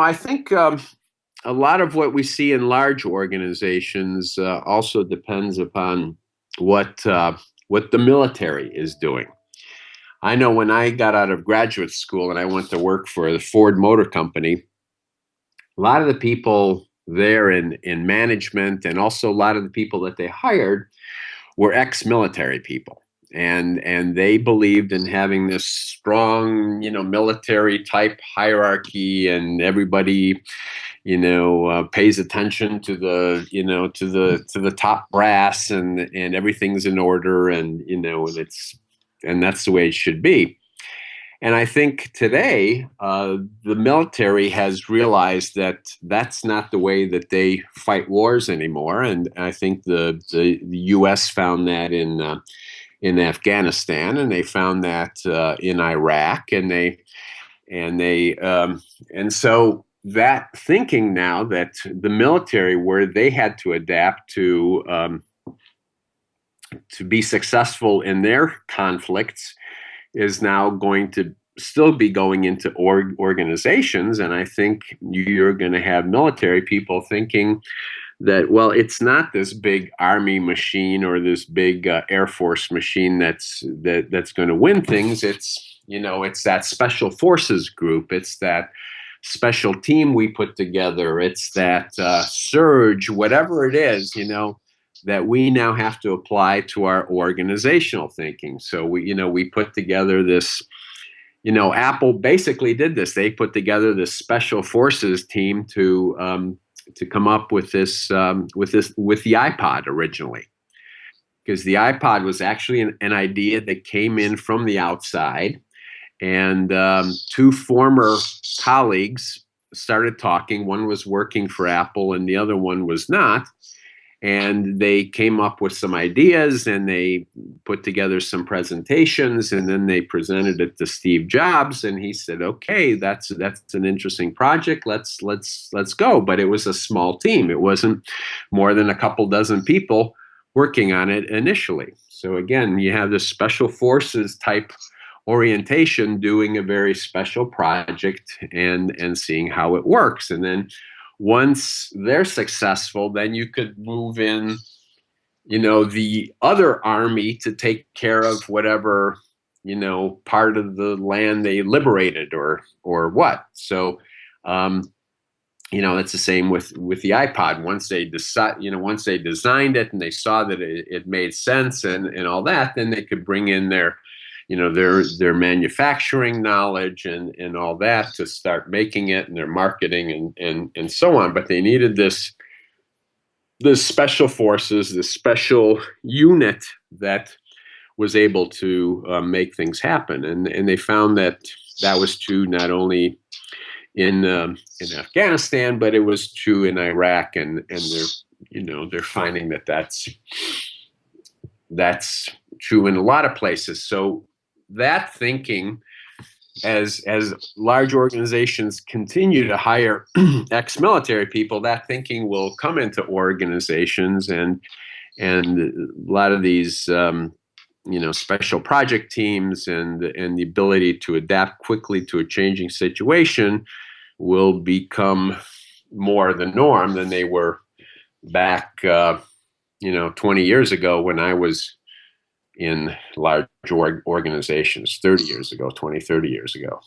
I think um, a lot of what we see in large organizations uh, also depends upon what uh, what the military is doing. I know when I got out of graduate school and I went to work for the Ford Motor Company, a lot of the people there in in management and also a lot of the people that they hired were ex-military people and and they believed in having this strong you know military type hierarchy and everybody you know uh, pays attention to the you know to the to the top brass and and everything's in order and you know and it's and that's the way it should be and I think today uh, the military has realized that that's not the way that they fight wars anymore. And I think the the, the U.S. found that in uh, in Afghanistan, and they found that uh, in Iraq, and they and they um, and so that thinking now that the military where they had to adapt to um, to be successful in their conflicts is now going to still be going into org organizations. And I think you're going to have military people thinking that, well, it's not this big army machine or this big uh, Air Force machine that's that that's going to win things. It's you know, it's that special forces group. It's that special team we put together. It's that uh, surge, whatever it is, you know that we now have to apply to our organizational thinking. So we, you know, we put together this, you know, Apple basically did this. They put together this special forces team to um, to come up with this um, with this with the iPod originally, because the iPod was actually an, an, idea that came in from the outside, and um, two former colleagues started talking. One was working for Apple, and the other one was not and they came up with some ideas and they put together some presentations and then they presented it to Steve Jobs and he said okay that's that's an interesting project. Let's let's let's go. But it was a small team. It wasn't more than a couple dozen people working on it initially. So again you have this special forces type orientation doing a very special project and and seeing how it works. And then once they're successful, then you could move in, you know, the other army to take care of whatever, you know, part of the land they liberated or or what. So, um, you know, it's the same with with the iPod. Once they decide, you know, once they designed it and they saw that it, it made sense and and all that, then they could bring in their you know their their manufacturing knowledge and and all that to start making it and their marketing and and and so on. But they needed this this special forces this special unit that was able to uh, make things happen. And and they found that that was true not only in um, in Afghanistan but it was true in Iraq and and they're you know they're finding that that's that's true in a lot of places. So that thinking as as large organizations continue to hire ex-military people that thinking will come into organizations and and a lot of these um, you know special project teams and and the ability to adapt quickly to a changing situation will become more the norm than they were back uh, you know 20 years ago when I was in large organizations 30 years ago, 20, 30 years ago.